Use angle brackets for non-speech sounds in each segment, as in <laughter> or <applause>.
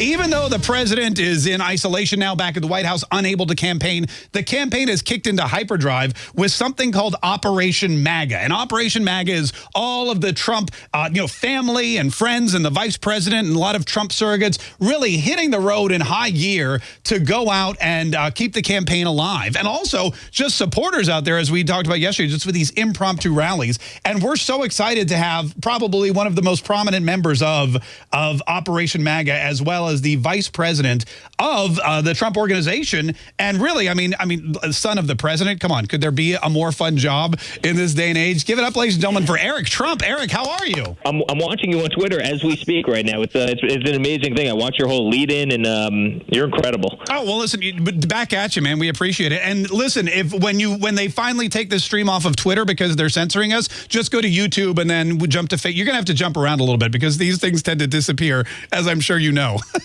Even though the president is in isolation now back at the White House, unable to campaign, the campaign has kicked into hyperdrive with something called Operation MAGA. And Operation MAGA is all of the Trump, uh, you know, family and friends and the vice president and a lot of Trump surrogates really hitting the road in high gear to go out and uh, keep the campaign alive. And also just supporters out there, as we talked about yesterday, just with these impromptu rallies. And we're so excited to have probably one of the most prominent members of, of Operation MAGA as well the vice president of uh, the Trump organization. And really, I mean, I mean, son of the president, come on, could there be a more fun job in this day and age? Give it up, ladies and gentlemen, for Eric Trump. Eric, how are you? I'm, I'm watching you on Twitter as we speak right now. It's, uh, it's, it's an amazing thing. I watch your whole lead in, and um, you're incredible. Oh well, listen, back at you, man. We appreciate it. And listen, if when you when they finally take this stream off of Twitter because they're censoring us, just go to YouTube and then we jump to. You're gonna have to jump around a little bit because these things tend to disappear, as I'm sure you know. <laughs>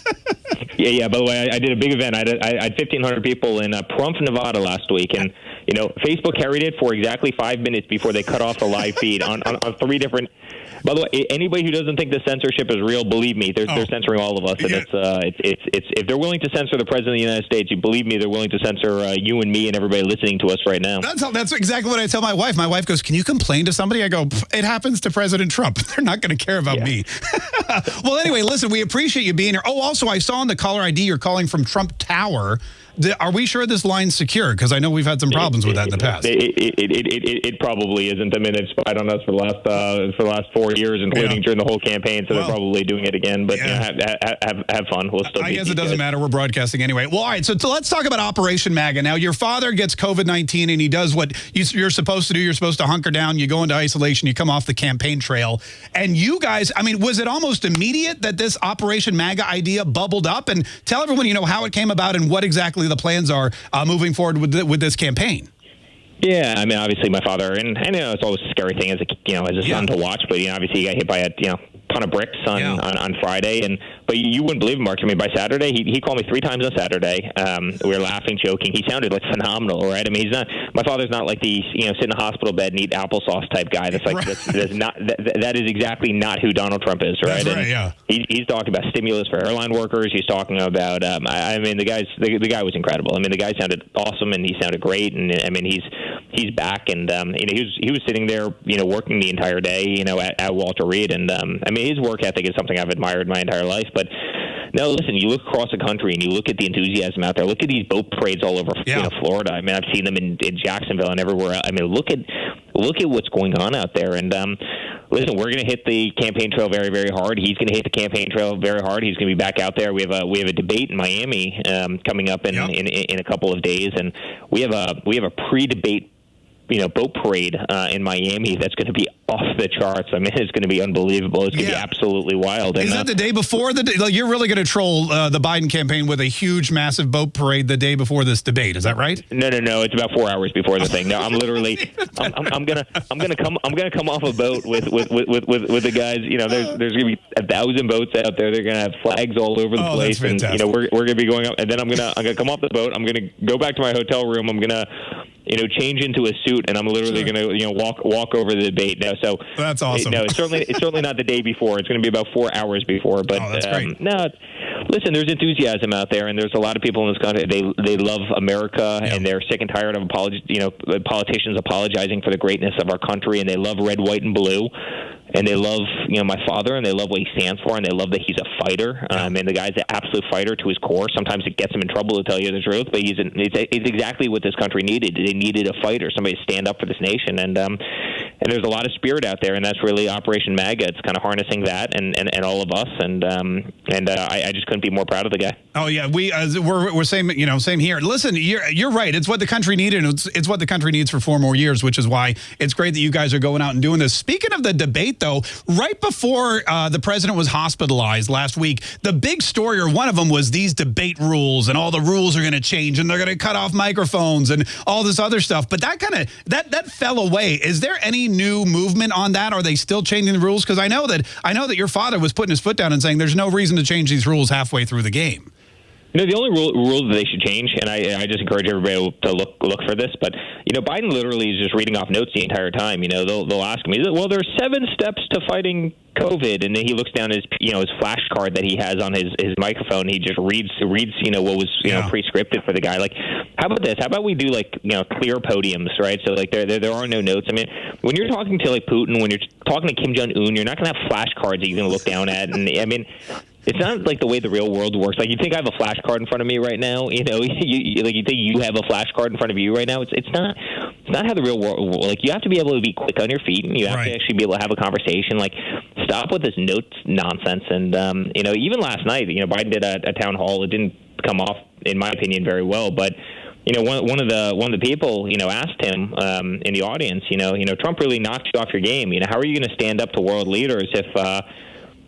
yeah, yeah. By the way, I, I, did a big event. I had, I had 1,500 people in uh, Pahrump, Nevada last week, and you know, Facebook carried it for exactly five minutes before they cut off the live feed on, on, on three different by the way, anybody who doesn't think the censorship is real, believe me, they're, oh. they're censoring all of us, and yeah. it's, uh, it's it's it's if they're willing to censor the president of the United States, you believe me, they're willing to censor uh, you and me and everybody listening to us right now. That's how, that's exactly what I tell my wife. My wife goes, "Can you complain to somebody?" I go, "It happens to President Trump. <laughs> They're not going to care about yeah. me." <laughs> well, anyway, listen, we appreciate you being here. Oh, also, I saw on the caller ID you're calling from Trump Tower. Are we sure this line's secure? Because I know we've had some problems it, with that in the past. It, it, it, probably isn't. I mean, they've spied on us for the last uh, for the last four years, including yeah. during the whole campaign. So well, they're probably doing it again. But yeah. you know, have, have, have, fun. We'll still. I guess it doesn't matter. We're broadcasting anyway. Well, all right. So, so let's talk about Operation MAGA. Now, your father gets COVID nineteen, and he does what you're supposed to do. You're supposed to hunker down. You go into isolation. You come off the campaign trail, and you guys. I mean, was it almost immediate that this Operation MAGA idea bubbled up? And tell everyone, you know, how it came about and what exactly the plans are uh, moving forward with, the, with this campaign. Yeah, I mean, obviously my father, and I know it's always a scary thing as a you know as a yeah. son to watch, but you know, obviously he got hit by a you know ton of bricks on, yeah. on, on Friday, and but you wouldn't believe Mark. I mean, by Saturday, he, he called me three times on Saturday. Um, we were laughing, joking. He sounded like phenomenal, right? I mean, he's not. My father's not like the you know sit in a hospital bed and eat applesauce type guy. That's like right. that's, that's not that, that is exactly not who Donald Trump is, right? That's right. yeah. He, he's talking about stimulus for airline workers. He's talking about. Um, I, I mean, the guy's the, the guy was incredible. I mean, the guy sounded awesome and he sounded great. And I mean, he's he's back and um, you know he was he was sitting there you know working the entire day you know at, at Walter Reed and um, I mean his work ethic is something I've admired my entire life but no, listen, you look across the country and you look at the enthusiasm out there. Look at these boat parades all over yeah. you know, Florida. I mean, I've seen them in, in Jacksonville and everywhere. I mean, look at look at what's going on out there. And um, listen, we're going to hit the campaign trail very, very hard. He's going to hit the campaign trail very hard. He's going to be back out there. We have a we have a debate in Miami um, coming up in, yep. in in a couple of days, and we have a we have a pre-debate you know boat parade uh, in Miami that's going to be off the charts. I mean, it's going to be unbelievable. It's going to yeah. be absolutely wild. Is and, that uh, the day before the? Day, like you're really going to troll uh, the Biden campaign with a huge, massive boat parade the day before this debate? Is that right? No, no, no. It's about four hours before the thing. No, I'm literally. <laughs> I'm, I'm, I'm, gonna. <laughs> I'm gonna come. I'm gonna come off a boat with with with with, with the guys. You know, there's there's gonna be a thousand boats out there. They're gonna have flags all over the oh, place, and you know, we're we're gonna be going up. And then I'm gonna I'm gonna come off the boat. I'm gonna go back to my hotel room. I'm gonna you know, change into a suit, and I'm literally sure. going to, you know, walk walk over the debate. now. so that's awesome. no, it's certainly it's certainly not the day before. It's going to be about four hours before. But oh, that's um, great. no, listen, there's enthusiasm out there, and there's a lot of people in this country. They they love America, yeah. and they're sick and tired of apolog- you know, politicians apologizing for the greatness of our country, and they love red, white, and blue and they love you know my father and they love what he stands for and they love that he's a fighter um, and the guy's an absolute fighter to his core sometimes it gets him in trouble to tell you the truth but he's an, it's, it's exactly what this country needed they needed a fighter somebody to stand up for this nation and um and there's a lot of spirit out there, and that's really Operation MAGA. It's kind of harnessing that and, and, and all of us, and um, and uh, I, I, just couldn't be more proud of the guy. Oh yeah, we uh, we're we're same you know same here. Listen, you're you're right. It's what the country needed. It's it's what the country needs for four more years, which is why it's great that you guys are going out and doing this. Speaking of the debate, though, right before uh, the president was hospitalized last week, the big story or one of them was these debate rules, and all the rules are going to change, and they're going to cut off microphones and all this other stuff. But that kind of that that fell away. Is there any new movement on that? Are they still changing the rules? Because I know that I know that your father was putting his foot down and saying there's no reason to change these rules halfway through the game. You know, the only rule, rule that they should change, and I, I just encourage everybody to look look for this, but you know, Biden literally is just reading off notes the entire time. You know, they'll they'll ask me, well, there's seven steps to fighting COVID, and then he looks down his you know his flashcard that he has on his his microphone. He just reads reads you know what was you yeah. know pre-scripted for the guy. Like, how about this? How about we do like you know clear podiums, right? So like there there, there are no notes. I mean, when you're talking to like Putin, when you're talking to Kim Jong Un, you're not going to have flashcards that you're going to look down at, and I mean it's not like the way the real world works. Like you think I have a flashcard in front of me right now. You know, <laughs> you, like you think you have a flashcard in front of you right now. It's it's not it's not how the real world. Like you have to be able to be quick on your feet, and you have right. to actually be able to have a conversation. Like stop with this notes nonsense. And um, you know, even last night, you know, Biden did a, a town hall. It didn't come off, in my opinion, very well, but you know, one, one of the one of the people, you know, asked him um, in the audience, you know, you know, Trump really knocked you off your game. You know, how are you going to stand up to world leaders if uh,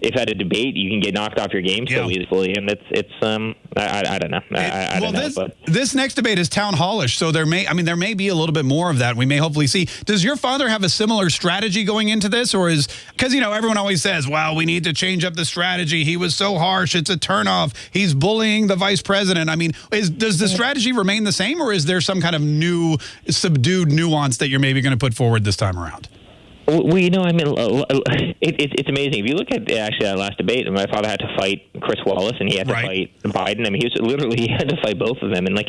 if at a debate you can get knocked off your game so easily, and it's it's um I, I, I don't know I, I well, don't know. This, but. this next debate is town hallish, so there may I mean there may be a little bit more of that. We may hopefully see. Does your father have a similar strategy going into this, or is because you know everyone always says, "Well, we need to change up the strategy." He was so harsh; it's a turnoff. He's bullying the vice president. I mean, is does the strategy remain the same, or is there some kind of new subdued nuance that you're maybe going to put forward this time around? Well, you know, I mean, it, it, it's amazing. If you look at actually that last debate, my father had to fight Chris Wallace, and he had to right. fight Biden. I mean, he was literally <laughs> he had to fight both of them, and like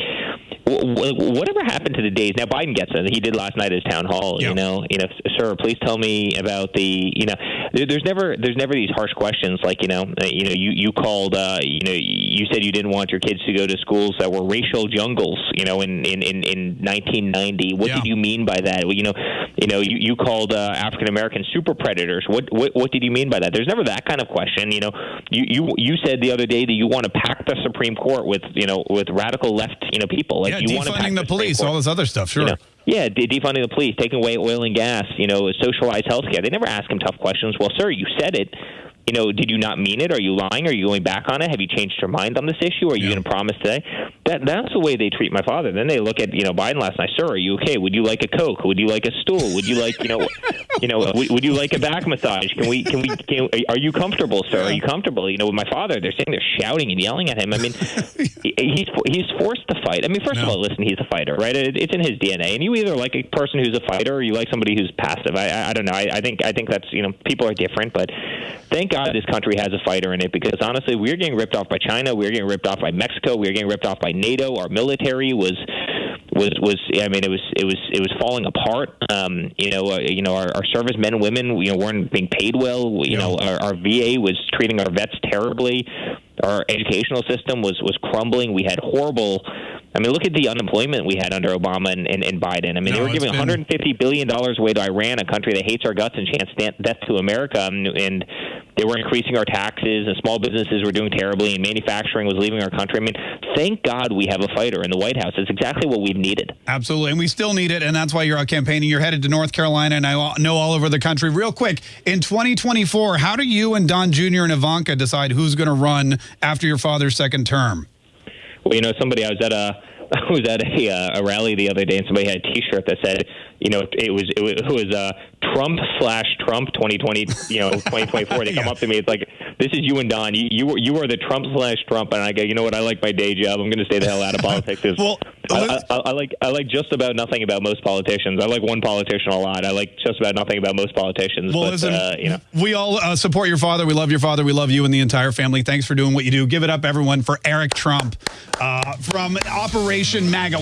whatever happened to the days now biden gets it he did last night at his town hall yep. you know you know sir please tell me about the you know there's never there's never these harsh questions like you know uh, you know you you called uh you know you said you didn't want your kids to go to schools that were racial jungles you know in in in, in 1990 what yeah. did you mean by that well, you know you know you you called uh, african american super predators what, what what did you mean by that there's never that kind of question you know you you you said the other day that you want to pack the supreme court with you know with radical left you know people like yeah, you defunding the police, all this other stuff. Sure. You know, yeah, defunding the police, taking away oil and gas, you know, socialized health care. They never ask him tough questions. Well, sir, you said it you know, did you not mean it? Are you lying? Are you going back on it? Have you changed your mind on this issue? Are you yeah. going to promise today? That that's the way they treat my father. Then they look at you know Biden last night. Sir, are you okay? Would you like a coke? Would you like a stool? Would you like you know, <laughs> you know, would, would you like a back massage? Can we can we can, are you comfortable, sir? Are you comfortable? You know, with my father, they're sitting there shouting and yelling at him. I mean, <laughs> he's he's forced to fight. I mean, first no. of all, listen, he's a fighter, right? It, it's in his DNA, and you either like a person who's a fighter or you like somebody who's passive. I I, I don't know. I, I think I think that's you know people are different, but thank God this country has a fighter in it because honestly, we're getting ripped off by China, we're getting ripped off by Mexico, we're getting ripped off by NATO. Our military was was was I mean it was it was it was falling apart. Um, you know, uh, you know our, our servicemen and women you know weren't being paid well. You yeah. know, our, our VA was treating our vets terribly. Our educational system was was crumbling. We had horrible I mean, look at the unemployment we had under Obama and, and, and Biden. I mean, no, they were giving been... 150 billion dollars away to Iran, a country that hates our guts and chants death to America, and, and they were increasing our taxes, and small businesses were doing terribly, and manufacturing was leaving our country. I mean, thank God we have a fighter in the White House. It's exactly what we've needed. Absolutely, and we still need it, and that's why you're out campaigning. You're headed to North Carolina, and I know all over the country. Real quick, in 2024, how do you and Don Jr. and Ivanka decide who's going to run after your father's second term? Well, you know, somebody I was at a <laughs> I was at a, uh, a rally the other day, and somebody had a T-shirt that said, you know, it was it was, it was uh, Trump slash Trump 2020, you know, 2024. They come <laughs> yeah. up to me, it's like, this is you and Don. You you, you are the Trump slash Trump, and I go, you know what? I like my day job. I'm going to stay the hell out of politics. <laughs> well, I, I, I, like I like just about nothing about most politicians. I like one politician a lot. I like just about nothing about most politicians. Well, but, listen, uh, you know, we all uh, support your father. We love your father. We love you and the entire family. Thanks for doing what you do. Give it up, everyone, for Eric Trump uh, from Operation MAGA.